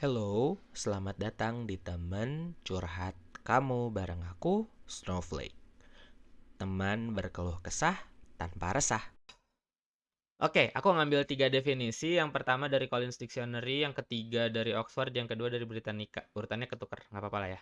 Hello, selamat datang di teman curhat kamu bareng aku, Snowflake. Teman berkeluh kesah tanpa resah. Oke, aku ngambil tiga definisi. Yang pertama dari Collins Dictionary, yang ketiga dari Oxford, yang kedua dari Britannica. Urutannya ketukar, nggak apa-apa lah ya.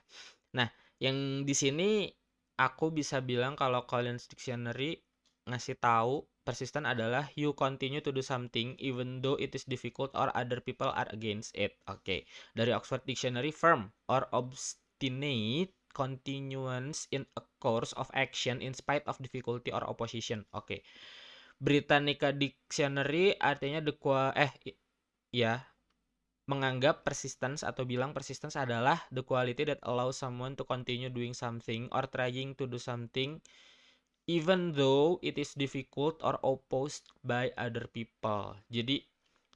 Nah, yang di sini aku bisa bilang kalau Collins Dictionary ngasih tahu persistent adalah you continue to do something even though it is difficult or other people are against it. Oke. Okay. Dari Oxford Dictionary firm or obstinate continuance in a course of action in spite of difficulty or opposition. Oke. Okay. Britannica Dictionary artinya the qua eh ya menganggap persistence atau bilang persistence adalah the quality that allows someone to continue doing something or trying to do something even though it is difficult or opposed by other people. Jadi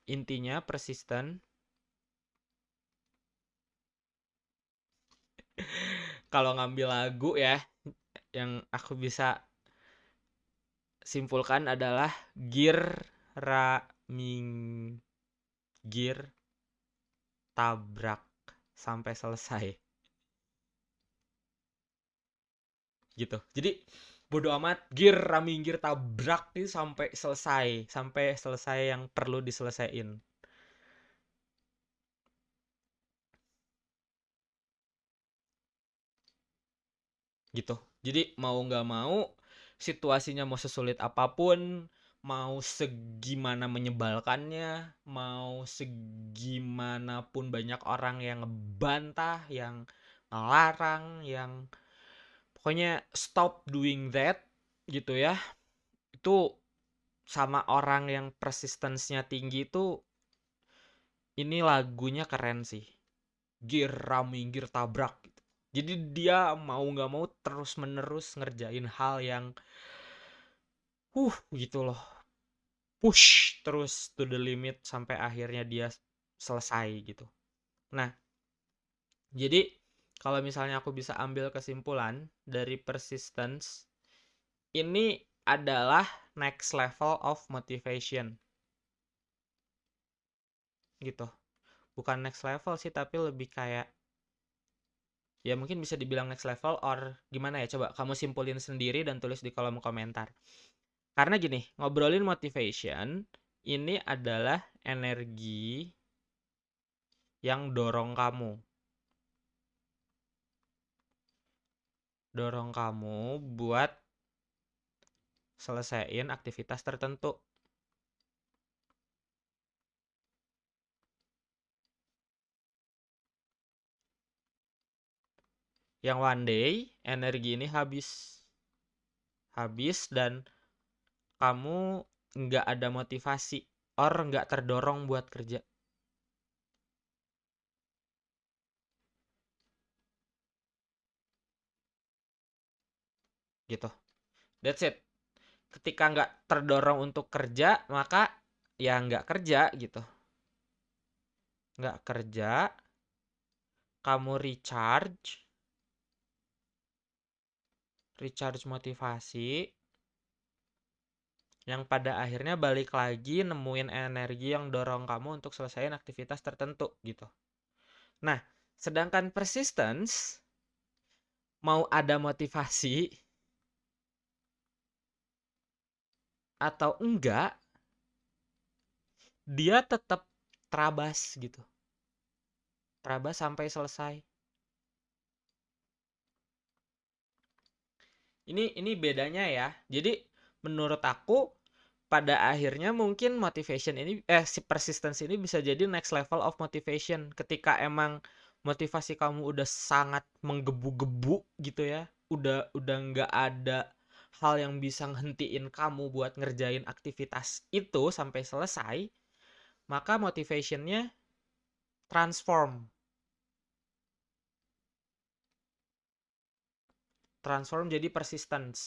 intinya persistent kalau ngambil lagu ya yang aku bisa simpulkan adalah gear raming gear tabrak sampai selesai. Gitu. Jadi bodo amat gear raminggir tabrak nih sampai selesai sampai selesai yang perlu diselesaikan. Gitu. Jadi mau nggak mau situasinya mau sesulit apa pun, mau segimana menyebalkannya, mau segimanapun banyak orang yang ngebantah, yang ngelarang, yang pokoknya stop doing that gitu ya. Itu sama orang yang persistence-nya tinggi itu ini lagunya keren sih. Gear raming, gear tabrak gitu. Jadi dia mau nggak mau terus menerus ngerjain hal yang uh gitu loh. Push terus to the limit sampai akhirnya dia selesai gitu. Nah, jadi kalau misalnya aku bisa ambil kesimpulan dari persistence ini adalah next level of motivation. Gitu. Bukan next level sih tapi lebih kayak ya mungkin bisa dibilang next level or gimana ya coba kamu simpulin sendiri dan tulis di kolom komentar karena gini ngobrolin motivation ini adalah energi yang dorong kamu dorong kamu buat selesaiin aktivitas tertentu. Yang one day energi ini habis. Habis dan kamu nggak ada motivasi or nggak terdorong buat kerja gitu. That's it. Ketika nggak terdorong untuk kerja maka ya nggak kerja gitu. Nggak kerja kamu recharge. Recharge motivasi. Yang pada akhirnya balik lagi nemuin energi yang dorong kamu untuk selesaiin aktivitas tertentu gitu. Nah, sedangkan persistence mau ada motivasi atau enggak dia tetap terabas gitu. Terabas sampai selesai. Ini ini bedanya ya. Jadi menurut aku pada akhirnya mungkin motivation ini eh si persistence ini bisa jadi next level of motivation ketika emang motivasi kamu udah sangat menggebu-gebu gitu ya. Udah udah nggak ada hal yang bisa ngehentiin kamu buat ngerjain aktivitas itu sampai selesai, maka motivationnya transform. Transform jadi persistence.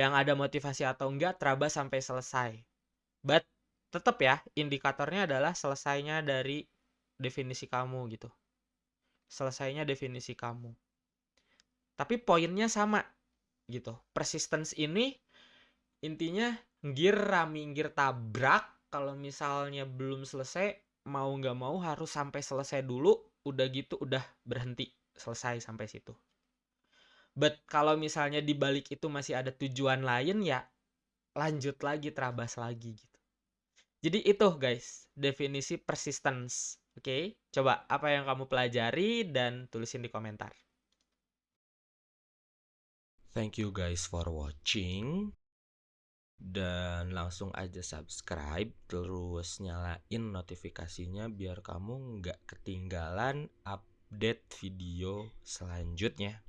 Yang ada motivasi atau enggak terabas sampai selesai. But tetap ya indikatornya adalah selesainya dari definisi kamu gitu. Selesainya definisi kamu. Tapi poinnya sama gitu. Persistence ini intinya gear raminggir tabrak kalau misalnya belum selesai mau nggak mau harus sampai selesai dulu udah gitu udah berhenti selesai sampai situ. But kalau misalnya di balik itu masih ada tujuan lain ya lanjut lagi terabas lagi gitu. Jadi itu guys definisi persistence oke? Okay? coba apa yang kamu pelajari dan tulisin di komentar thank you guys for watching. Dan langsung aja subscribe terus nyalain notifikasinya biar kamu nggak ketinggalan update video selanjutnya